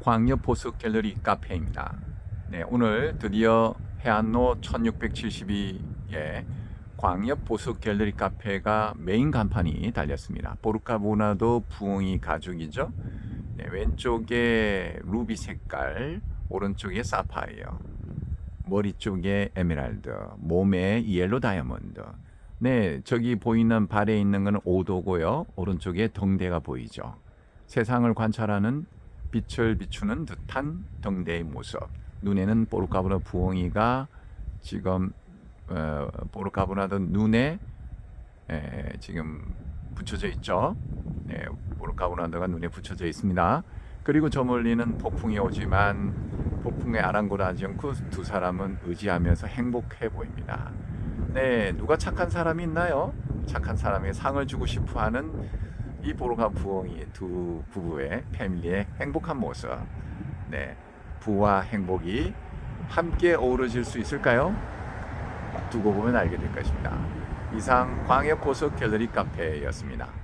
광역 보석 갤러리 카페입니다. 네, 오늘 드디어 해안로 1672의 광역 보석 갤러리 카페가 메인 간판이 달렸습니다. 보르카 문화도 부엉이 가죽이죠. 네, 왼쪽에 루비 색깔, 오른쪽에 사파이어, 머리 쪽에 에메랄드, 몸에 옐로 다이아몬드. 네, 저기 보이는 발에 있는 것은 오도고요. 오른쪽에 덩대가 보이죠. 세상을 관찰하는 빛을 비추는 듯한 덩대의 모습. 눈에는 보르카브라 부엉이가 지금 어, 보르카브라도 눈에 에, 지금 붙여져 있죠. 네, 보르카브라도가 눈에 붙여져 있습니다. 그리고 저 멀리는 폭풍이 오지만 폭풍에 아랑곳하지 않고 두 사람은 의지하면서 행복해 보입니다. 네, 누가 착한 사람이 있나요? 착한 사람에게 상을 주고 싶어하는 이 보르카 부엉이 두 부부의 패밀리의 행복한 모습. 네, 부와 행복이 함께 어우러질 수 있을까요? 두고 보면 알게 될 것입니다. 이상 광역 고속 갤러리 카페였습니다.